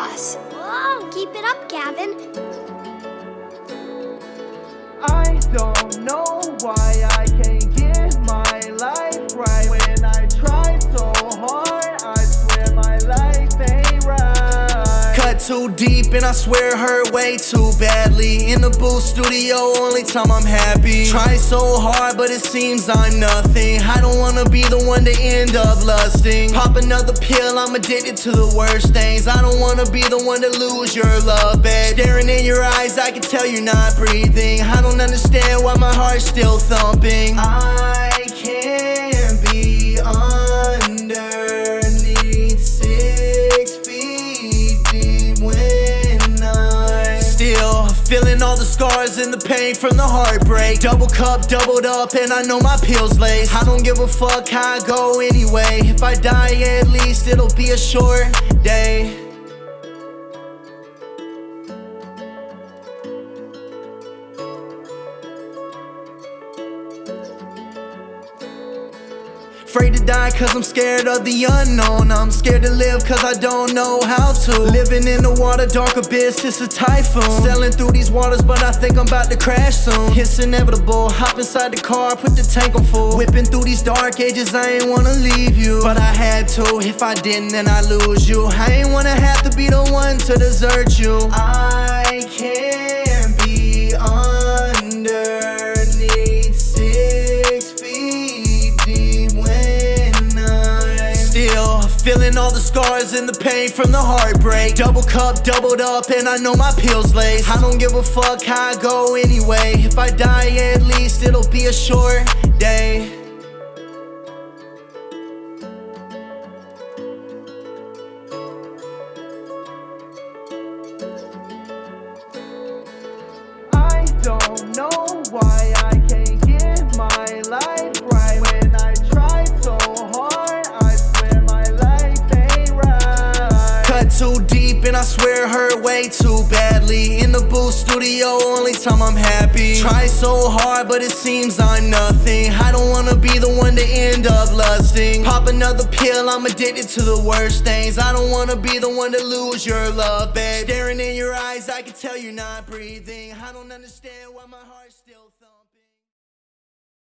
chaos. Whoa, keep it up, Gavin. I don't know too deep and I swear it hurt way too badly. In the booth studio, only time I'm happy. Try so hard but it seems I'm nothing. I don't wanna be the one to end up lusting. Pop another pill, I'm addicted to the worst things. I don't wanna be the one to lose your love, babe. Staring in your eyes, I can tell you're not breathing. I don't understand why my heart's still thumping. I feeling all the scars and the pain from the heartbreak. Double cup, doubled up, and I know my pills laced. I don't give a fuck how I go anyway. If I die, at least it'll be a short day. Afraid to die cause I'm scared of the unknown. I'm scared to live cause I don't know how to. Living in the water, dark abyss, it's a typhoon. Sailing through these waters but I think I'm about to crash soon. It's inevitable, hop inside the car, put the tank on full. Whipping through these dark ages, I ain't wanna leave you. But I had to, if I didn't then I lose you. I ain't wanna have to be the one to desert you. I feeling all the scars and the pain from the heartbreak. Double cup, doubled up, and I know my pills laced. I don't give a fuck how I go anyway. If I die, at least it'll be a short day. I swear hurt way too badly. In the booth studio, only time I'm happy. Try so hard but it seems I'm nothing. I don't wanna be the one to end up lusting. Pop another pill, I'm addicted to the worst things. I don't wanna be the one to lose your love, babe. Staring in your eyes, I can tell you're not breathing. I don't understand why my heart still